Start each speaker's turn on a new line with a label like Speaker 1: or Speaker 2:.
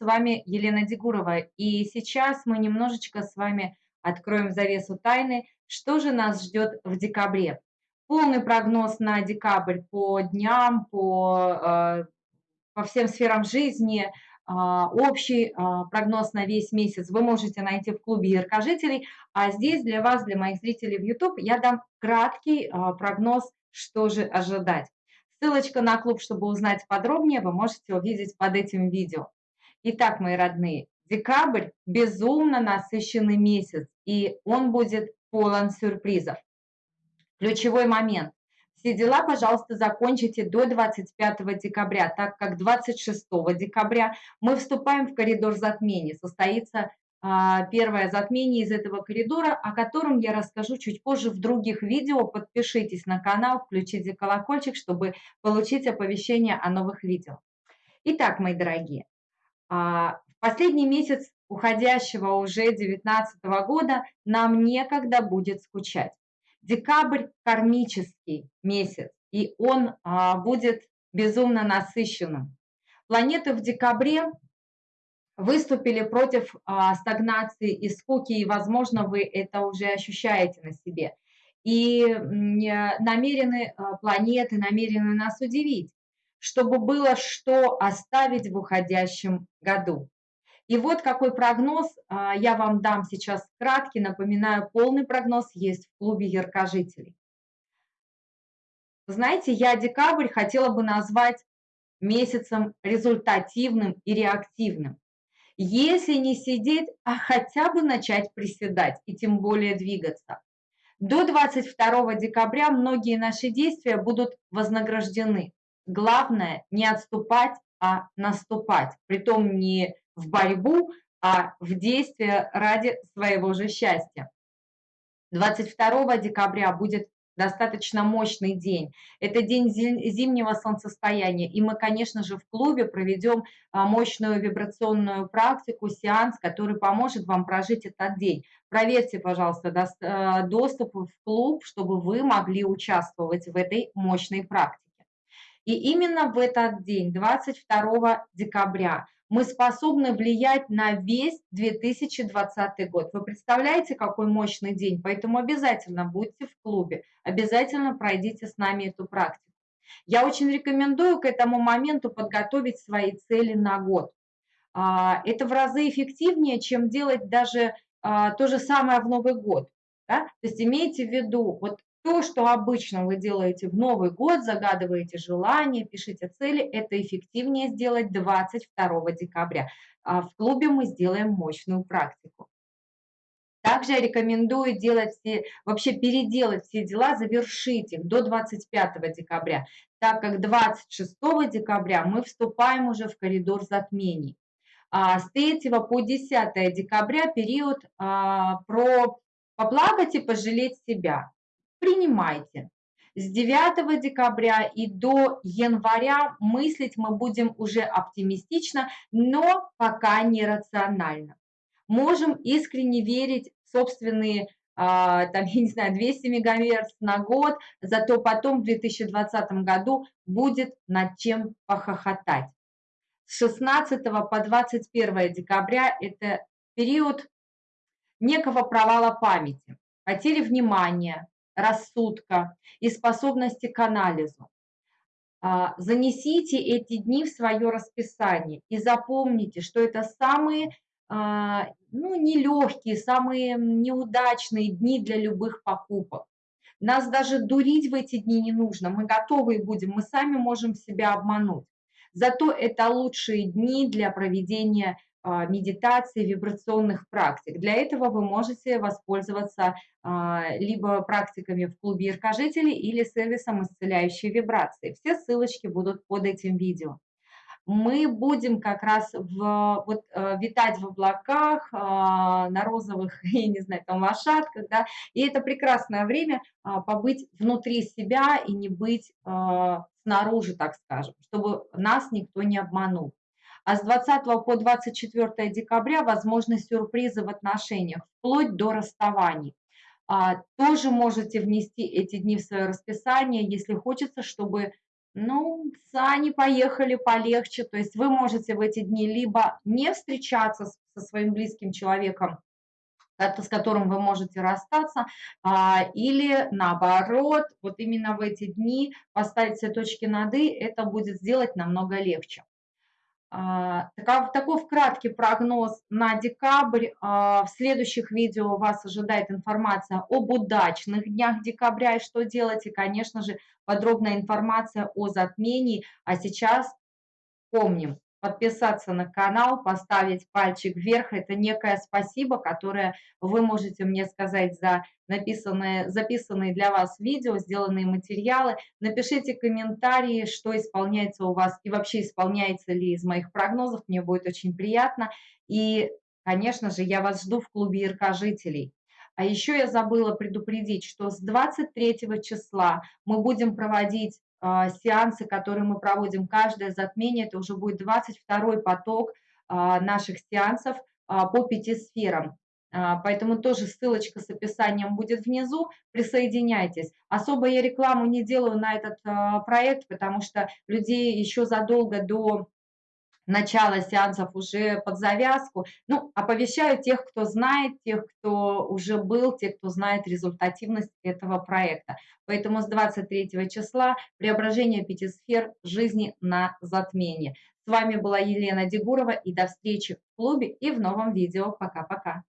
Speaker 1: с вами Елена Дегурова, и сейчас мы немножечко с вами откроем завесу тайны, что же нас ждет в декабре. Полный прогноз на декабрь по дням, по, э, по всем сферам жизни, а, общий а, прогноз на весь месяц вы можете найти в клубе яркожителей, а здесь для вас, для моих зрителей в YouTube, я дам краткий а, прогноз, что же ожидать. Ссылочка на клуб, чтобы узнать подробнее, вы можете увидеть под этим видео. Итак, мои родные, декабрь – безумно насыщенный месяц, и он будет полон сюрпризов. Ключевой момент. Все дела, пожалуйста, закончите до 25 декабря, так как 26 декабря мы вступаем в коридор затмений. Состоится а, первое затмение из этого коридора, о котором я расскажу чуть позже в других видео. Подпишитесь на канал, включите колокольчик, чтобы получить оповещение о новых видео. Итак, мои дорогие, в последний месяц уходящего уже 2019 года нам некогда будет скучать. Декабрь – кармический месяц, и он а, будет безумно насыщенным. Планеты в декабре выступили против а, стагнации и скуки, и, возможно, вы это уже ощущаете на себе. И намерены а, планеты, намерены нас удивить, чтобы было что оставить в уходящем году. И вот какой прогноз а, я вам дам сейчас краткий. Напоминаю, полный прогноз есть в клубе яркожителей. Знаете, я декабрь хотела бы назвать месяцем результативным и реактивным. Если не сидеть, а хотя бы начать приседать и тем более двигаться. До 22 декабря многие наши действия будут вознаграждены. Главное не отступать, а наступать. Притом не в борьбу, а в действие ради своего же счастья. 22 декабря будет достаточно мощный день. Это день зимнего солнцестояния, и мы, конечно же, в клубе проведем а, мощную вибрационную практику, сеанс, который поможет вам прожить этот день. Проверьте, пожалуйста, э, доступ в клуб, чтобы вы могли участвовать в этой мощной практике. И именно в этот день, 22 декабря, мы способны влиять на весь 2020 год. Вы представляете, какой мощный день? Поэтому обязательно будьте в клубе, обязательно пройдите с нами эту практику. Я очень рекомендую к этому моменту подготовить свои цели на год. А, это в разы эффективнее, чем делать даже а, то же самое в Новый год. Да? То есть имейте в виду, вот то, что обычно вы делаете в Новый год, загадываете желания, пишите цели, это эффективнее сделать 22 декабря. А в клубе мы сделаем мощную практику. Также я рекомендую делать все, вообще переделать все дела, завершить их до 25 декабря, так как 26 декабря мы вступаем уже в коридор затмений. А с 3 по 10 декабря период а, про поплакать и пожалеть себя принимайте. С 9 декабря и до января мыслить мы будем уже оптимистично, но пока не рационально. Можем искренне верить в собственные а, там, я не знаю, 200 мегагерц на год, зато потом в 2020 году будет над чем похохотать. С 16 по 21 декабря это период некого провала памяти, потери внимания, рассудка и способности к анализу. А, занесите эти дни в свое расписание и запомните, что это самые а, ну, нелегкие, самые неудачные дни для любых покупок. Нас даже дурить в эти дни не нужно, мы готовы будем, мы сами можем себя обмануть. Зато это лучшие дни для проведения медитации, вибрационных практик. Для этого вы можете воспользоваться а, либо практиками в клубе яркожителей или сервисом исцеляющей вибрации. Все ссылочки будут под этим видео. Мы будем как раз в, вот, э, витать в облаках, а, на розовых, я не знаю, там лошадках, да, и это прекрасное время побыть внутри себя и не быть снаружи, так скажем, чтобы нас никто не обманул а с 20 по 24 декабря возможны сюрпризы в отношениях, вплоть до расставаний. А, тоже можете внести эти дни в свое расписание, если хочется, чтобы Ну, сани поехали полегче. То есть вы можете в эти дни либо не встречаться со своим близким человеком, с которым вы можете расстаться, а, или наоборот, вот именно в эти дни поставить все точки над «и», это будет сделать намного легче. А, такой в краткий прогноз на декабрь. А, в следующих видео вас ожидает информация об удачных днях декабря и что делать, и, конечно же, подробная информация о затмении. А сейчас помним, подписаться на канал, поставить пальчик вверх. Это некое спасибо, которое вы можете мне сказать за написанные, записанные для вас видео, сделанные материалы. Напишите комментарии, что исполняется у вас и вообще исполняется ли из моих прогнозов. Мне будет очень приятно. И, конечно же, я вас жду в клубе Ирка-жителей. А еще я забыла предупредить, что с 23 числа мы будем проводить сеансы, которые мы проводим каждое затмение, это уже будет 22 поток а, наших сеансов а, по пяти сферам. Поэтому тоже ссылочка с описанием будет внизу, присоединяйтесь. Особо я рекламу не делаю на этот проект, потому что людей еще задолго до начала сеансов уже под завязку. Ну, оповещаю тех, кто знает, тех, кто уже был, тех, кто знает результативность этого проекта. Поэтому с 23 числа преображение пяти сфер жизни на затмение. С вами была Елена Дегурова и до встречи в клубе и в новом видео. Пока-пока.